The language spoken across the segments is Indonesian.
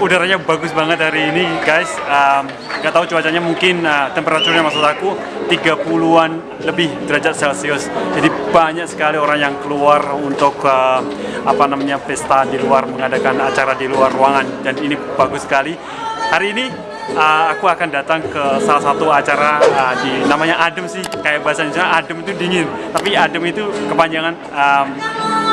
udaranya bagus banget hari ini guys. Um, Gak tahu cuacanya mungkin uh, temperaturnya maksud aku 30-an lebih derajat celcius. Jadi banyak sekali orang yang keluar untuk uh, apa namanya pesta di luar mengadakan acara di luar ruangan. Dan ini bagus sekali. Hari ini uh, aku akan datang ke salah satu acara uh, di namanya adem sih. Kayak bahasa Indonesia adem itu dingin. Tapi adem itu kepanjangan um,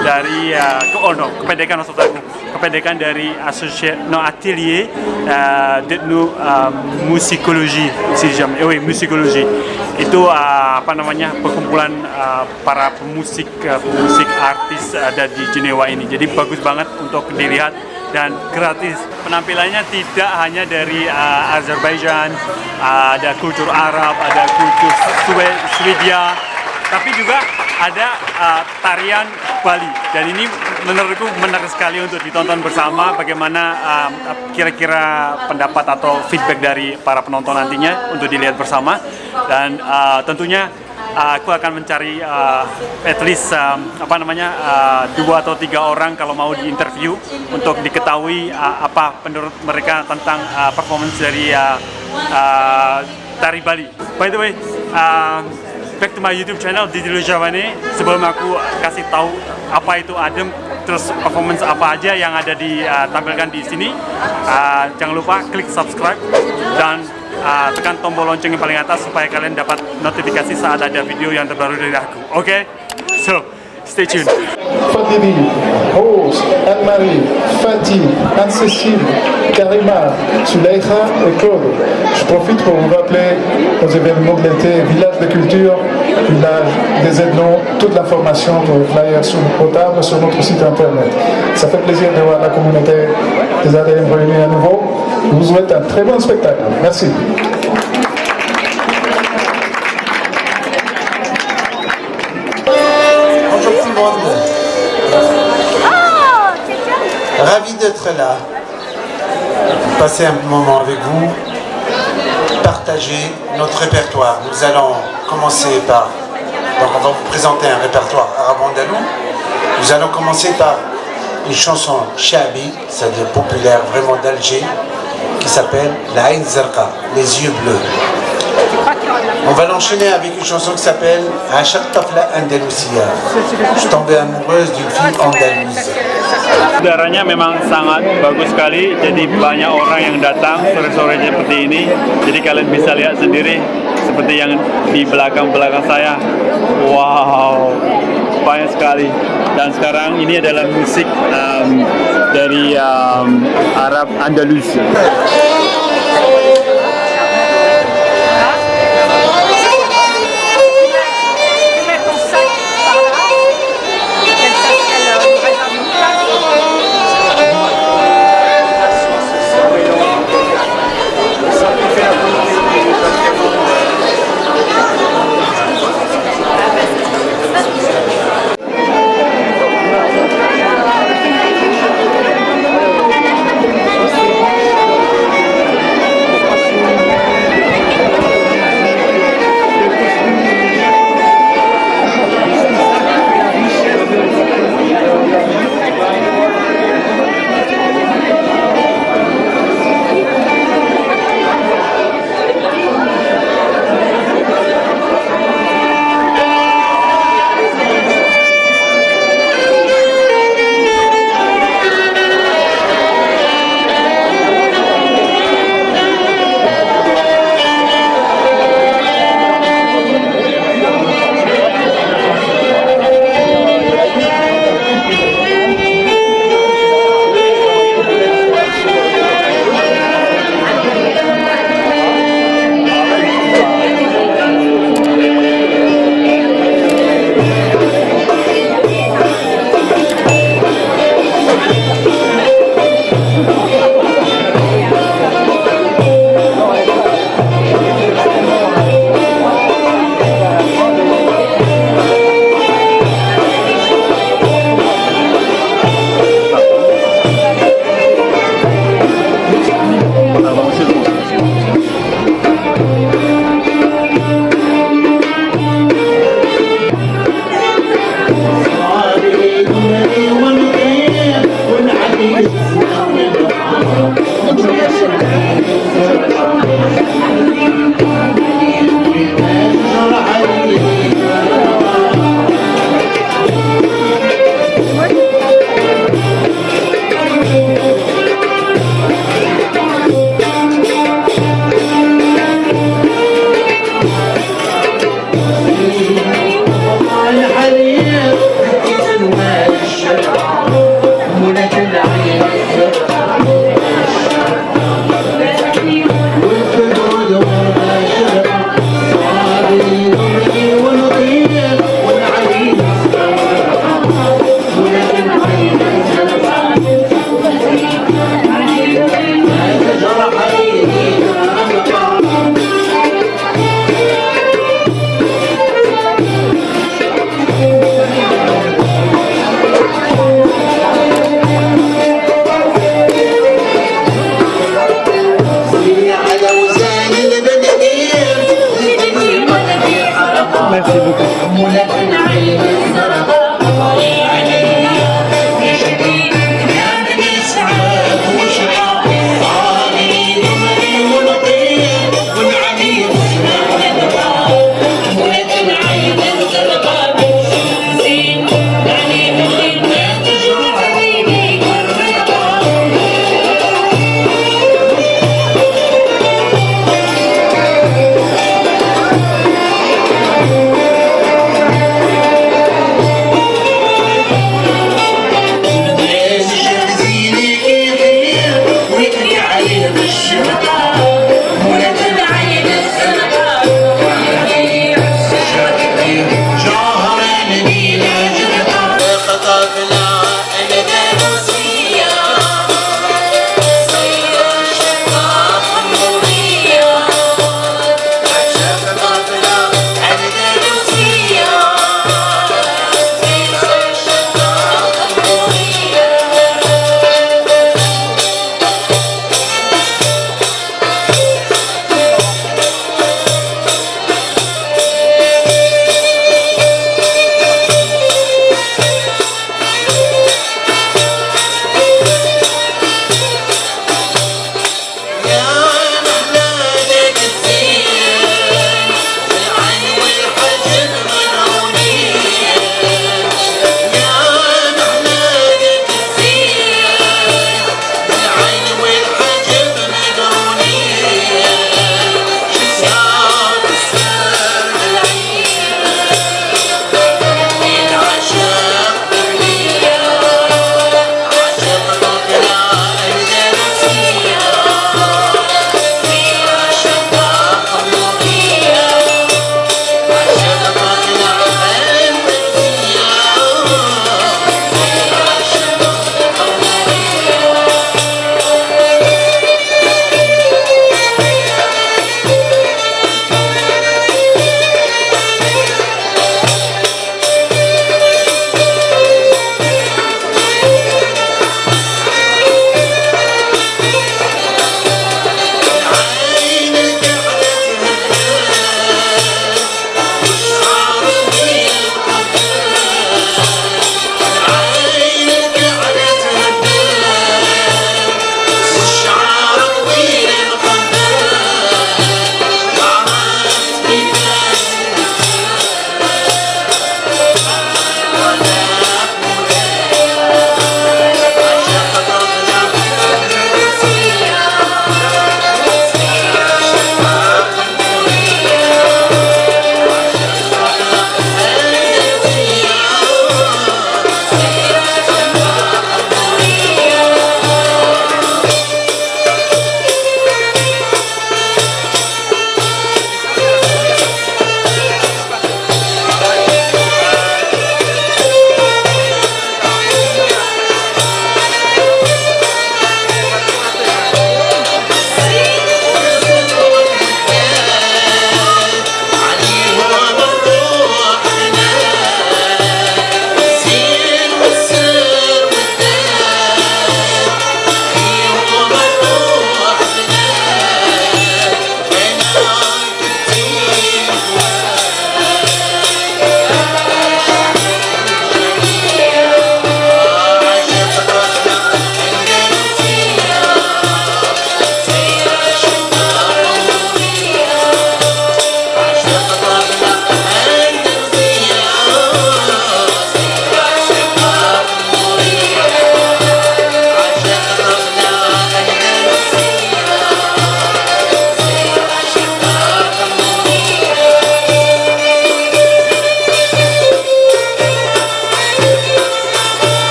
dari uh, ke oh no kependekan maksud aku kependekan dari associé no atelier uh, de nous uh, musikologi si jam eh oui, musikologi itu uh, apa namanya perkumpulan uh, para pemusik uh, pemusik artis ada di Jenewa ini. Jadi bagus banget untuk dilihat dan gratis. Penampilannya tidak hanya dari uh, Azerbaijan uh, ada kultur Arab ada kultur Swe- Swedia tapi juga ada uh, tarian Bali. Dan ini menurutku menarik sekali untuk ditonton bersama. Bagaimana um, kira-kira pendapat atau feedback dari para penonton nantinya untuk dilihat bersama. Dan uh, tentunya uh, aku akan mencari uh, at least um, apa namanya uh, dua atau tiga orang kalau mau diinterview untuk diketahui uh, apa menurut mereka tentang uh, performance dari uh, uh, tari Bali. By the way, um, back to my YouTube channel Didilu Javane sebelum aku kasih tahu apa itu adem terus performance apa aja yang ada ditampilkan di sini uh, jangan lupa klik subscribe dan uh, tekan tombol lonceng yang paling atas supaya kalian dapat notifikasi saat ada video yang terbaru dari aku oke okay? so Anne-Marie, Fatih, Karima. Je profite pour vous rappeler aux événements de l'été, village de culture, village des Edlons, toute l'information pour le flyer sur le portable sur notre site internet. Ça fait plaisir de voir la communauté des ADM réunis à nouveau. Je vous souhaite un très bon spectacle. Merci. Ravi d'être là. Passer un moment avec vous. Partager notre répertoire. Nous allons commencer par. Donc on va vous présenter un répertoire arabe-andalou. Nous allons commencer par une chanson Shabi, c'est-à-dire populaire vraiment d'Alger, qui s'appelle La Ain les yeux bleus. On va l'enchaîner avec une chanson qui s'appelle Ashaq Tafla Andalusia. Je amoureuse d'une fille andalouse. udaranya memang sangat bagus sekali. Jadi banyak orang yang datang sore-sore seperti ini. Jadi kalian bisa lihat sendiri seperti yang di belakang-belakang saya. Wow banyak sekali. Dan sekarang ini adalah musik um, dari um, Arab Andalus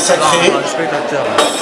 sacré.